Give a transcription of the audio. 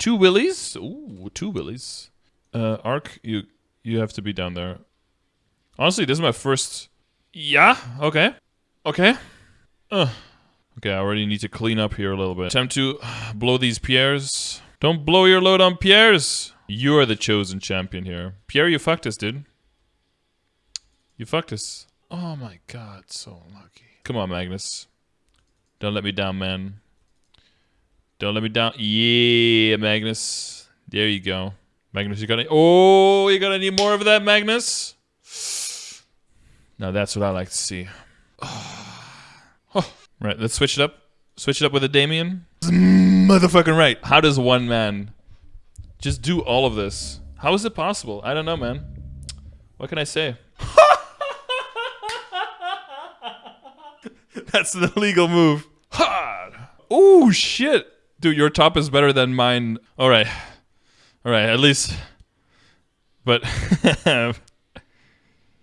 Two willies. Ooh, two willies. Uh, Arc, you you have to be down there. Honestly, this is my first. Yeah. Okay. Okay. Uh. Okay, I already need to clean up here a little bit. Time to blow these Pierres. Don't blow your load on Pierres. You are the chosen champion here. Pierre, you fucked us, dude. You fucked us. Oh my god, so lucky. Come on, Magnus. Don't let me down, man. Don't let me down. Yeah, Magnus. There you go. Magnus, you got any? Oh, you got any more of that, Magnus? Now that's what I like to see. Oh. Right, let's switch it up. Switch it up with a Damien. Motherfucking right. How does one man just do all of this? How is it possible? I don't know, man. What can I say? That's an illegal move. Ha! Oh shit, dude, your top is better than mine. All right, all right, at least. But